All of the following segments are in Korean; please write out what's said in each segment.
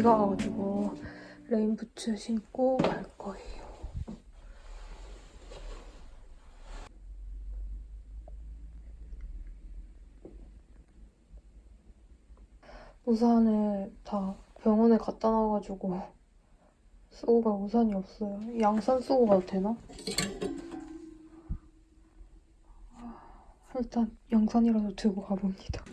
비가 와가지고 레인부츠 신고 갈 거예요. 우산을 다 병원에 갖다 놔가지고 쓰고 갈 우산이 없어요. 양산 쓰고 가도 되나? 일단 양산이라도 들고 가봅니다.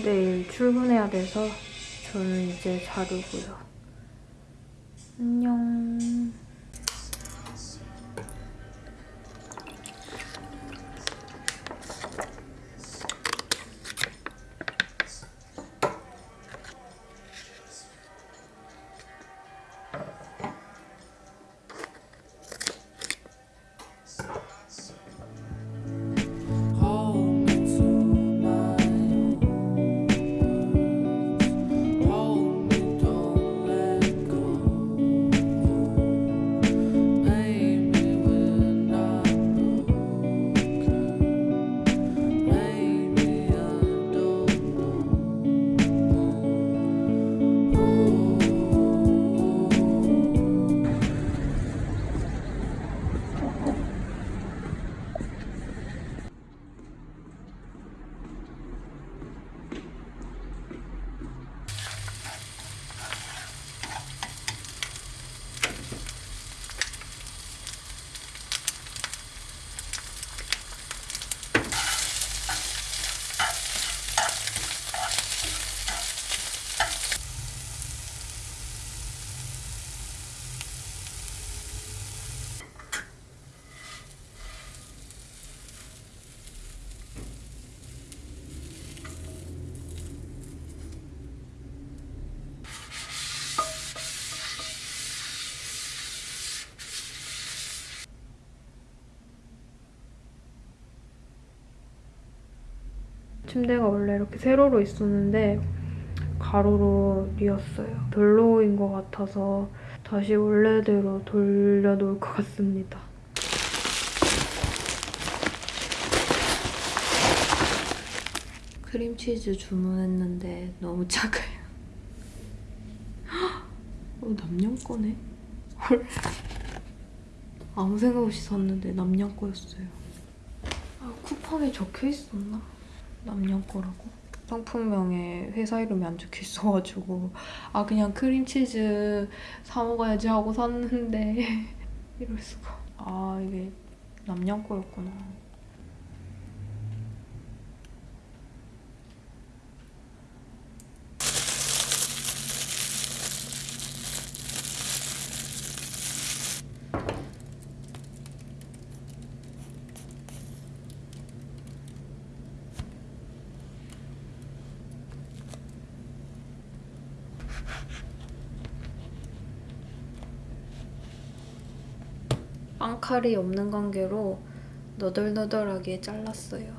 내일 출근해야 돼서 저는 이제 자르고요. 침대가 원래 이렇게 세로로 있었는데 가로로 뉘었어요. 별로인 것 같아서 다시 원래대로 돌려놓을 것 같습니다. 크림치즈 주문했는데 너무 작아요. 어, 남양 거네? 헐. 아무 생각 없이 샀는데 남양 거였어요. 아, 쿠팡에 적혀 있었나? 남양 거라고? 상품명에 회사 이름이 안 적혀 있어가지고. 아 그냥 크림치즈 사 먹어야지 하고 샀는데. 이럴 수가. 아 이게 남양 거였구나 칼이 없는 관계로 너덜너덜하게 잘랐어요.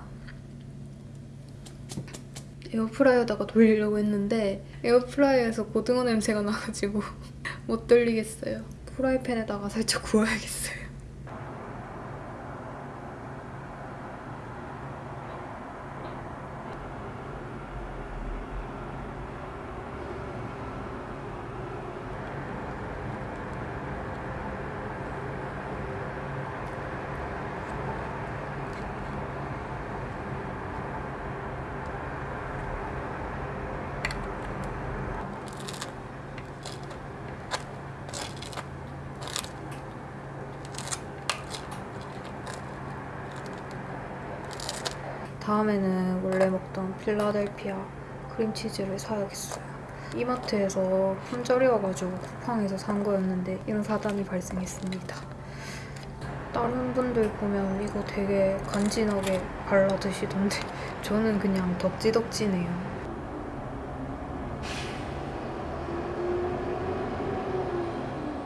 에어프라이어다가 돌리려고 했는데 에어프라이어에서 고등어 냄새가 나가지고 못 돌리겠어요. 프라이팬에다가 살짝 구워야겠어요. 다음에는 원래 먹던 필라델피아 크림치즈를 사야겠어요. 이마트에서 품절이어가지고 쿠팡에서 산 거였는데 이런 사단이 발생했습니다. 다른 분들 보면 이거 되게 간지나게 발라 드시던데 저는 그냥 덕지덕지네요.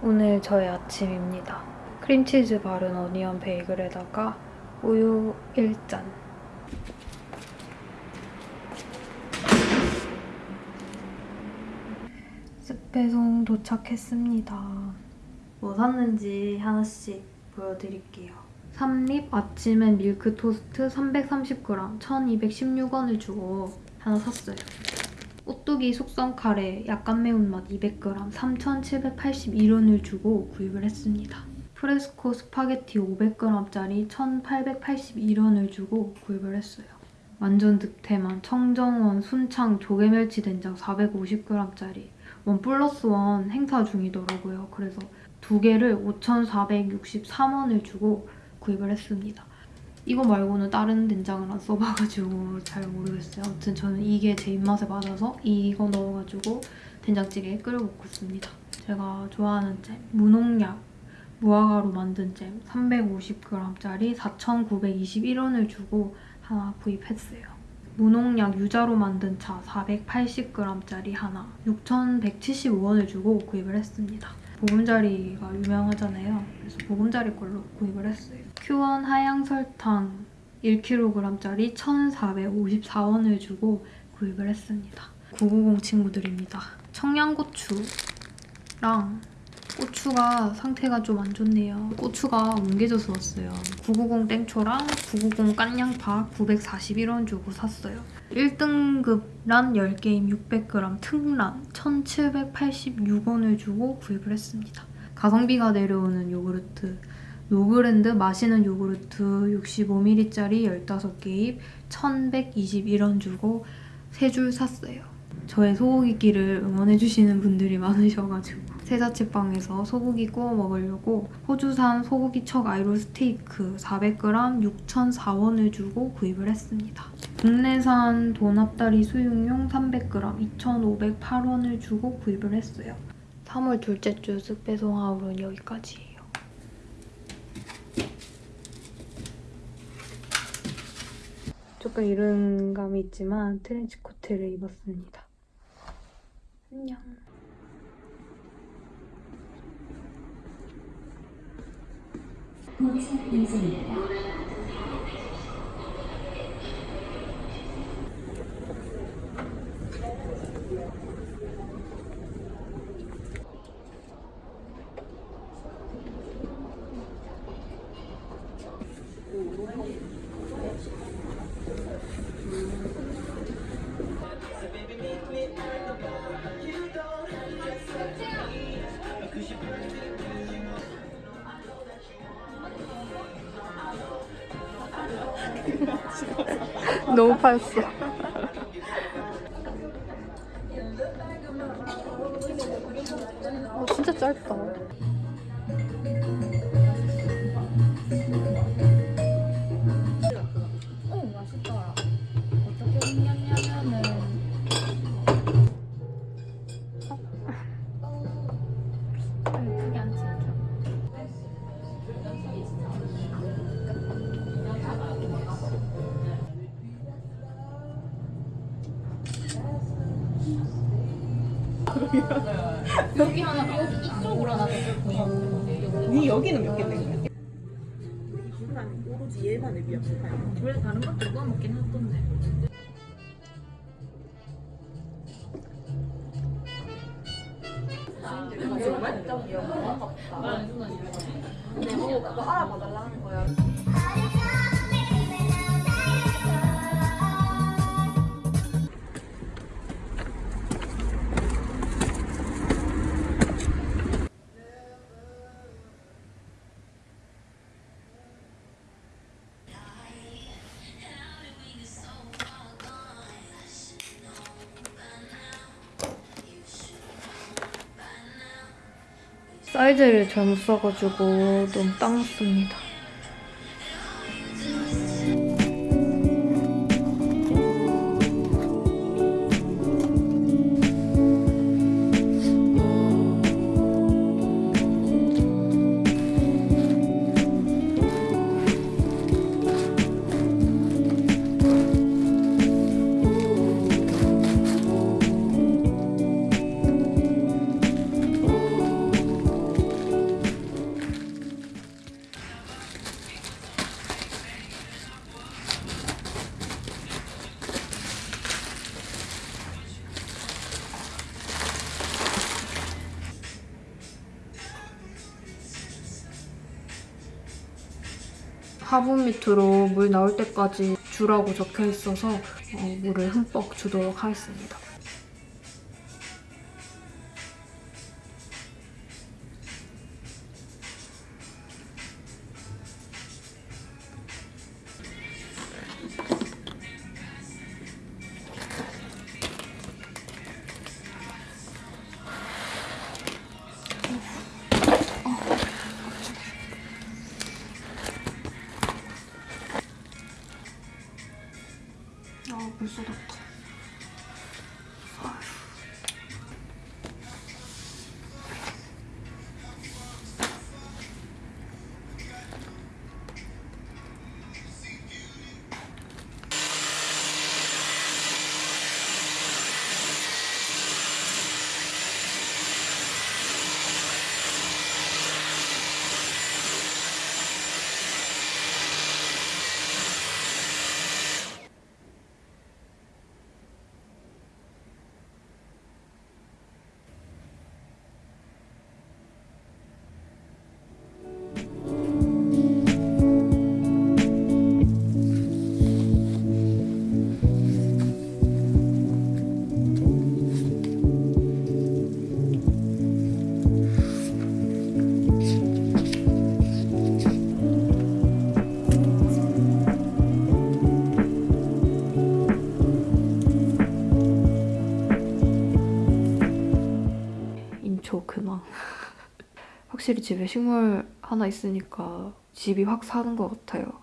오늘 저의 아침입니다. 크림치즈 바른 어니언 베이글에다가 우유 1잔 쓱 배송 도착했습니다. 뭐 샀는지 하나씩 보여드릴게요. 삼립 아침엔 밀크 토스트 330g 1216원을 주고 하나 샀어요. 오뚜기 숙성 카레 약간 매운맛 200g 3781원을 주고 구입을 했습니다. 프레스코 스파게티 500g짜리 1881원을 주고 구입을 했어요. 완전 득템한 청정원 순창 조개멸치 된장 450g짜리 one plus one 행사 중이더라고요. 그래서 두 개를 5,463원을 주고 구입을 했습니다. 이거 말고는 다른 된장을 안 써봐가지고 잘 모르겠어요. 아무튼 저는 이게 제 입맛에 맞아서 이거 넣어가지고 된장찌개 끓여 먹고 있습니다. 제가 좋아하는 잼, 무농약 무화과로 만든 잼 350g짜리 4,921원을 주고 하나 구입했어요. 무농약 유자로 만든 차 480g짜리 하나 6,175원을 주고 구입을 했습니다. 보금자리가 유명하잖아요. 그래서 보금자리 걸로 구입을 했어요. 큐원 하양 설탕 1kg짜리 1,454원을 주고 구입을 했습니다. 990 친구들입니다. 청양고추랑 고추가 상태가 좀 안 좋네요. 고추가 뭉개져서 왔어요. 990 땡초랑 990 깐양파 941원 주고 샀어요. 1등급 란 10개입 600g 특란 1786원을 주고 구입을 했습니다. 가성비가 내려오는 요구르트 노브랜드 마시는 요구르트 65ml짜리 15개입 1121원 주고 3줄 샀어요. 저의 소고기끼를 응원해주시는 분들이 많으셔가지고 세자취방에서 소고기 구워 먹으려고 호주산 소고기 척 아이롤 스테이크 400g 6,004원을 주고 구입을 했습니다. 국내산 도납다리 수육용 300g 2,508원을 주고 구입을 했어요. 3월 둘째 주 쓱배송 하울은 여기까지예요. 조금 이른 감이 있지만 트렌치 코트를 입었습니다. 안녕. 도착 인증입니다. 너무 파였어. 어, 진짜 짧다. 비빔면 원래 다른 것도 누가 먹긴 했던데 사이즈를 잘못 써가지고 너무 딱 맞습니다. 화분 밑으로 물 나올 때까지 주라고 적혀 있어서 어, 물을 흠뻑 주도록 하겠습니다. 확실히 집에 식물 하나 있으니까 집이 확 사는 것 같아요.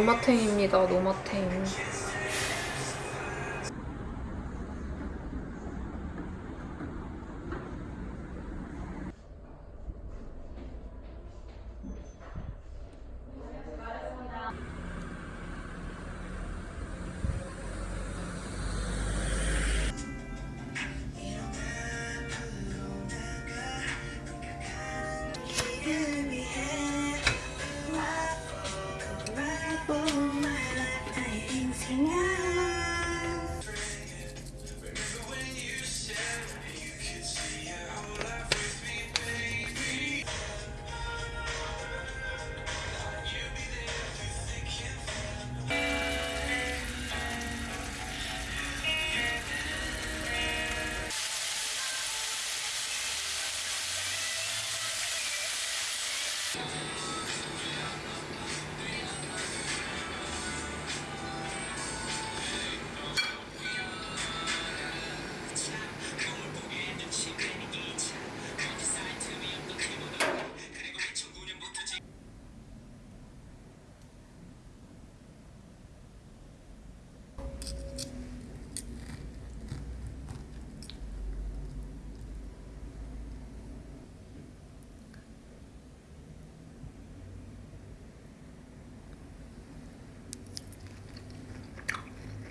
노마탱입니다, 노마탱.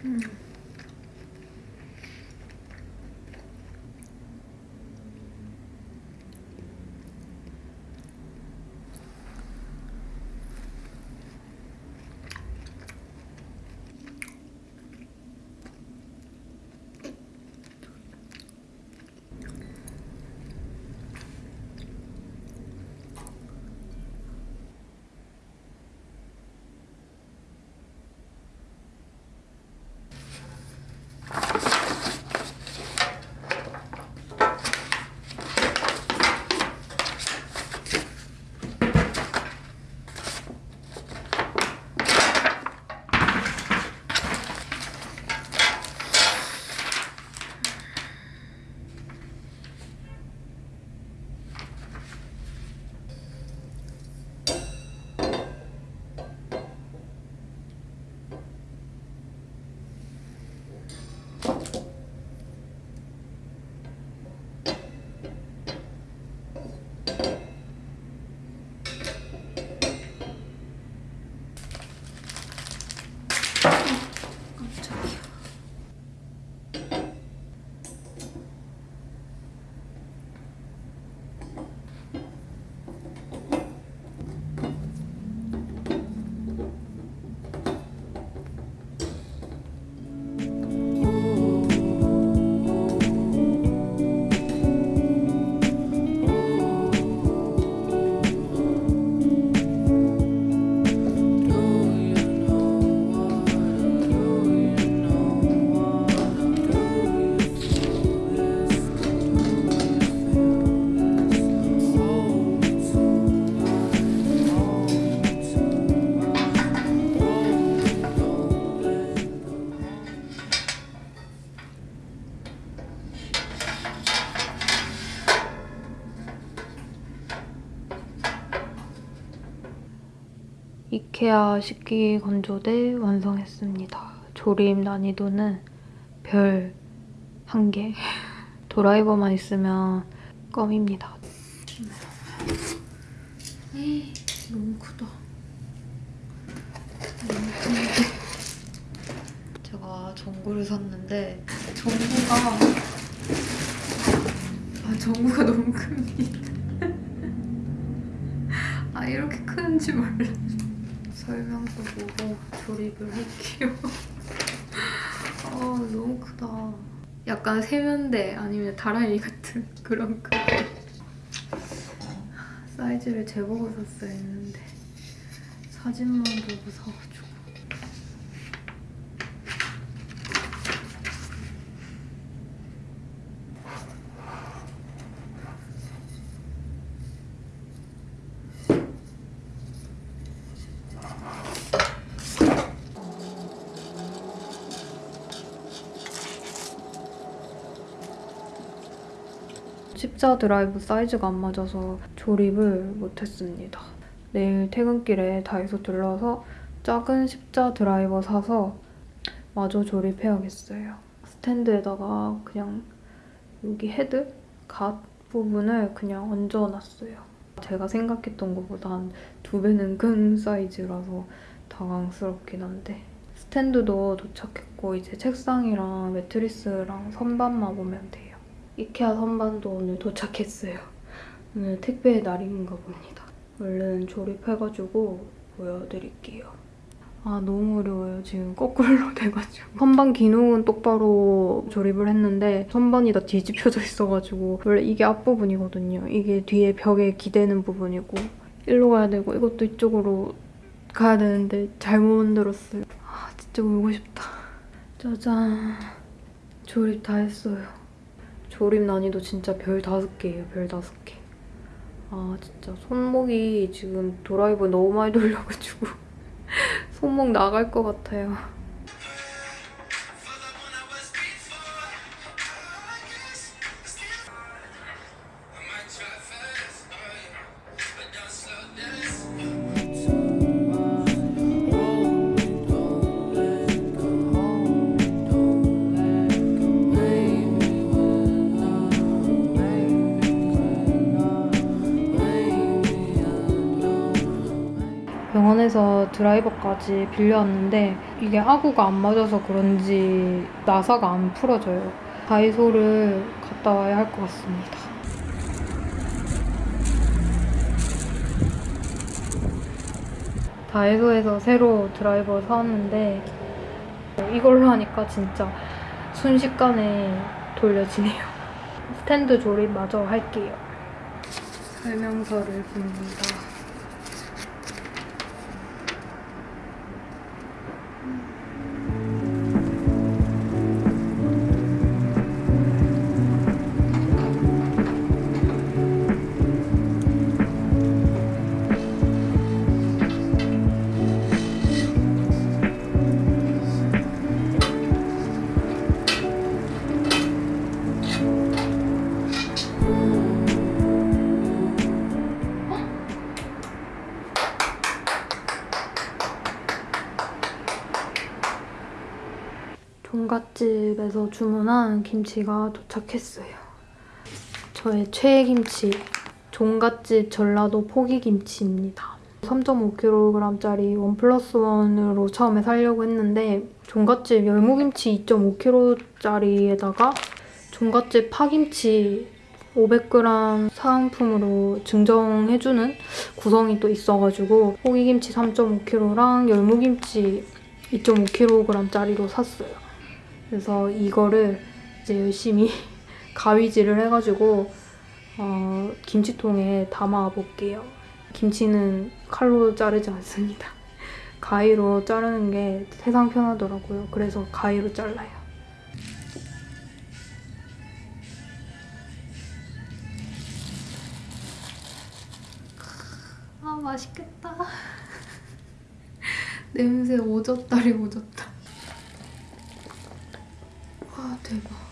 Mm. 이케아 식기 건조대 완성했습니다. 조립 난이도는 별 한 개. 드라이버만 있으면 껌입니다. 에이, 너무 크다. 너무 큰데. 제가 전구를 샀는데 전구가 아 전구가 너무 큽니다. 아 이렇게 크는지 몰랐어. 설명서 보고 조립을 할게요. 아 너무 크다. 약간 세면대 아니면 다라이 같은 그런 크기. 사이즈를 재보고 샀어야 했는데 사진만 보고 사 십자 드라이브 사이즈가 안 맞아서 조립을 못했습니다. 내일 퇴근길에 다이소 들러서 작은 십자 드라이버 사서 마저 조립해야겠어요. 스탠드에다가 그냥 여기 헤드 갓 부분을 그냥 얹어놨어요. 제가 생각했던 것보다 한 두 배는 큰 사이즈라서 당황스럽긴 한데 스탠드도 도착했고 이제 책상이랑 매트리스랑 선반만 오면 돼요. 이케아 선반도 오늘 도착했어요. 오늘 택배의 날인가 봅니다. 얼른 조립해가지고 보여드릴게요. 아 너무 어려워요. 지금 거꾸로 돼가지고. 선반 기능은 똑바로 조립을 했는데 선반이 다 뒤집혀져 있어가지고 원래 이게 앞부분이거든요. 이게 뒤에 벽에 기대는 부분이고 일로 가야 되고 이것도 이쪽으로 가야 되는데 잘못 만들었어요. 아 진짜 울고 싶다. 짜잔. 조립 다 했어요. 조립 난이도 진짜 별 다섯 개예요. 별 다섯 개. 아 진짜 손목이 지금 드라이버 너무 많이 돌려가지고 손목 나갈 것 같아요. 그래서 드라이버까지 빌려왔는데 이게 아구가 안 맞아서 그런지 나사가 안 풀어져요. 다이소를 갔다 와야 할 것 같습니다. 다이소에서 새로 드라이버 사왔는데 이걸로 하니까 진짜 순식간에 돌려지네요. 스탠드 조립 마저 할게요. 설명서를 봅니다. 종갓집에서 주문한 김치가 도착했어요. 저의 최애 김치, 종갓집 전라도 포기김치입니다. 3.5kg짜리 원 플러스 원으로 처음에 사려고 했는데 종갓집 열무김치 2.5kg짜리에다가 종갓집 파김치 500g 사은품으로 증정해주는 구성이 또 있어가지고 포기김치 3.5kg랑 열무김치 2.5kg짜리로 샀어요. 그래서 이거를 이제 열심히 가위질을 해가지고 어, 김치통에 담아 볼게요. 김치는 칼로 자르지 않습니다. 가위로 자르는 게 세상 편하더라고요. 그래서 가위로 잘라요. 아 맛있겠다. 냄새 오졌다리 오졌다. 와 대박.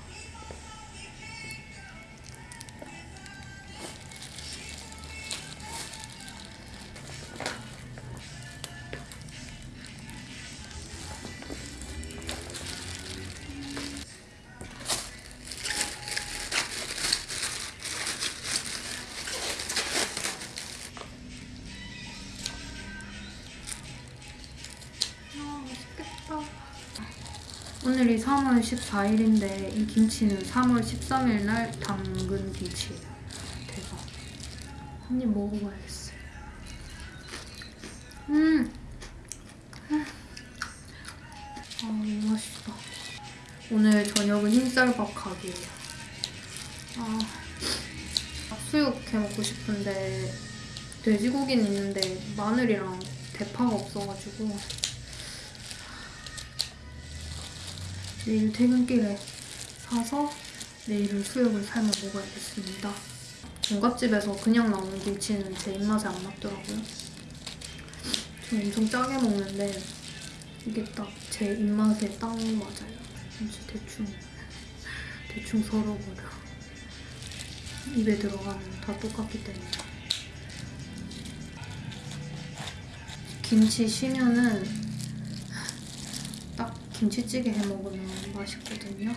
3월 14일인데 이 김치는 3월 13일 날 담근 김치예요. 대박. 한 입 먹어봐야겠어요. 음. 음. 아 너무 맛있다. 오늘 저녁은 흰쌀밥 각이에요. 아 수육 해 먹고 싶은데 돼지고기는 있는데 마늘이랑 대파가 없어가지고 내일 퇴근길에 사서 내일은 수육을 삶아 먹어야겠습니다. 종갓집에서 그냥 나오는 김치는 제 입맛에 안 맞더라고요. 저 엄청 짜게 먹는데 이게 딱 제 입맛에 딱 맞아요. 진짜 대충 대충 썰어버려. 입에 들어가면 다 똑같기 때문에. 김치 쉬면은 딱 김치찌개 해 먹으면 맛있거든요.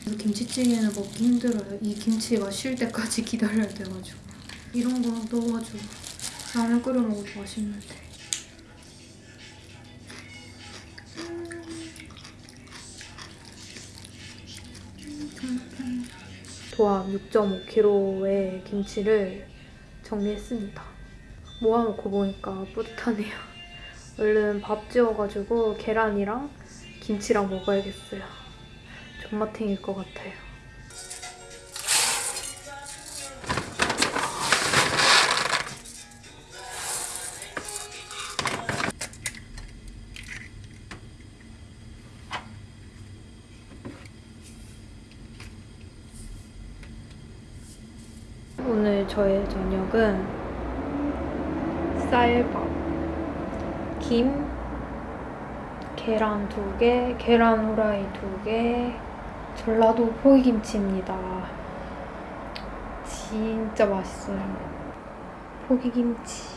그래서 김치찌개는 먹기 힘들어요. 이 김치가 쉴 때까지 기다려야 돼가지고 이런 거 넣어가지고 라면 끓여 먹어도 맛있는데. 도합 6.5kg의 김치를 정리했습니다. 모아놓고 보니까 뿌듯하네요. 얼른 밥 지어가지고 계란이랑 김치랑 먹어야겠어요. 존맛탱일 것 같아요. 오늘 저의 저녁은 쌀밥, 김, 계란 두 개, 계란 후라이 두 개, 전라도 포기김치입니다. 진짜 맛있어요. 포기김치.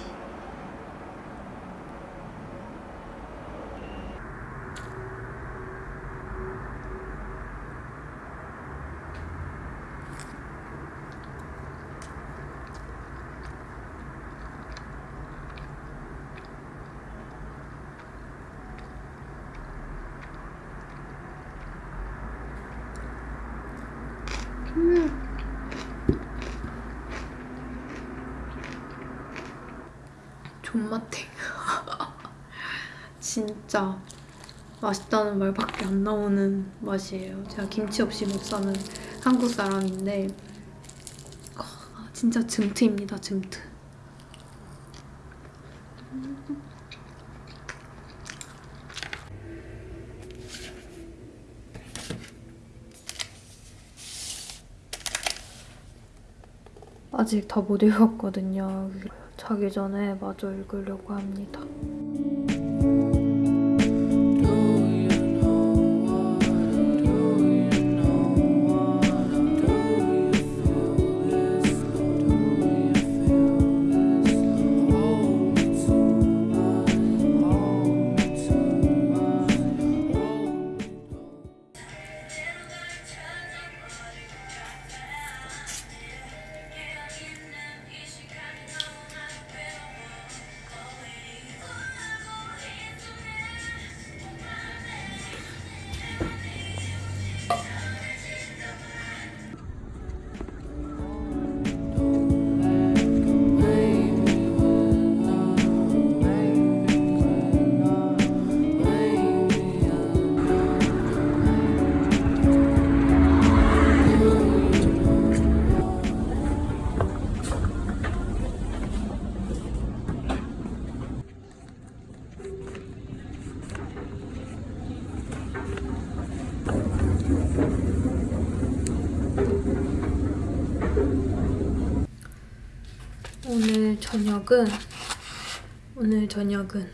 존맛탱. 진짜 맛있다는 말밖에 안 나오는 맛이에요. 제가 김치 없이 못 사는 한국 사람인데 아, 진짜 즘트입니다. 즘트. 아직 다 못 읽었거든요. 자기 전에 마저 읽으려고 합니다. 오늘 저녁은 오늘 저녁은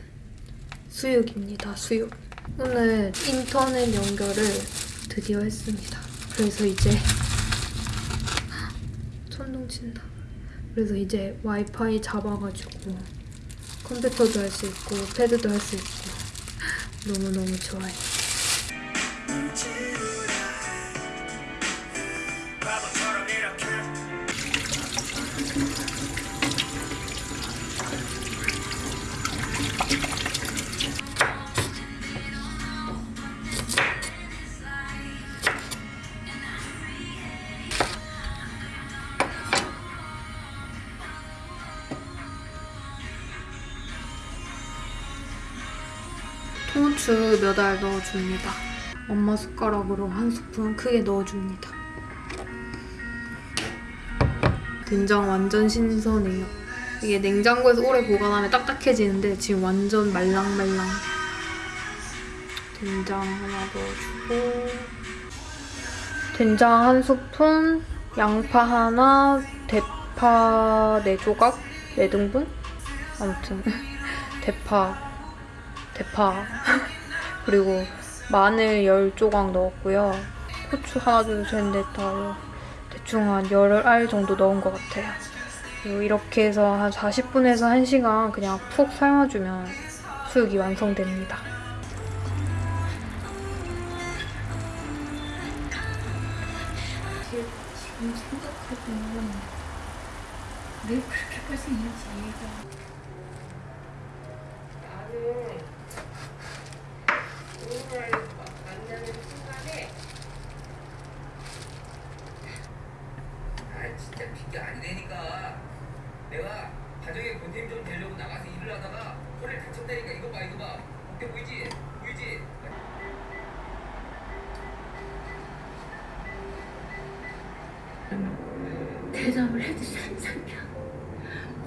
수육입니다. 수육. 오늘 인터넷 연결을 드디어 했습니다. 그래서 이제 천둥 친다. 그래서 이제 와이파이 잡아가지고 컴퓨터도 할 수 있고 패드도 할 수 있고 너무 너무 좋아요. 몇 알 넣어줍니다. 엄마 숟가락으로 한 스푼 크게 넣어줍니다. 된장 완전 신선해요. 이게 냉장고에서 오래 보관하면 딱딱해지는데 지금 완전 말랑말랑. 된장 하나 넣어주고 된장 한 스푼, 양파 하나, 대파 네 조각, 네 등분? 아무튼 대파 대파 그리고 마늘 10조각 넣었고요. 후추 하나 둘 셋 넷 다 대충 한 10알 정도 넣은 것 같아요. 그리고 이렇게 해서 한 40분에서 1시간 그냥 푹 삶아주면 수육이 완성됩니다. 지금 생각해보면 왜 그렇게까지 했는지 대답을 해주지 상태야.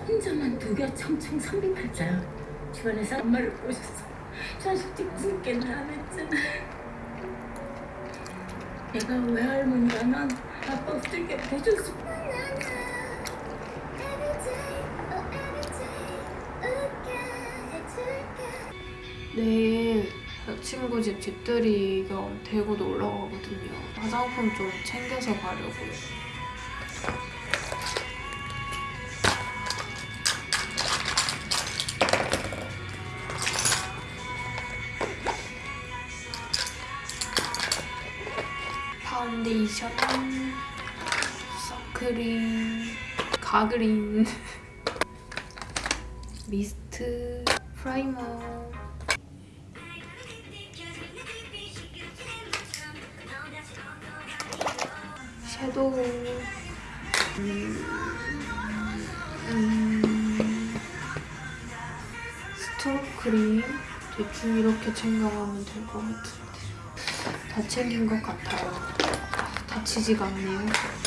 혼자만 두겨청청 선빙 팔자야. 주변에서 엄마를 꼬셨어. 자식집 짓게는 안 했잖아 내가 외할머니라면 아빠 어떻게. 해줬을 내일 친구 집 집들이 겸 대구도 올라가거든요. 화장품 좀 챙겨서 가려고요. 파운데이션, 선크림, 가그린, 미스트, 프라이머. 섀도우. 음, 음, 선크림. 대충 이렇게 챙겨가면 될 것 같은데. 다 챙긴 것 같아요. 아, 다치지가 않네요.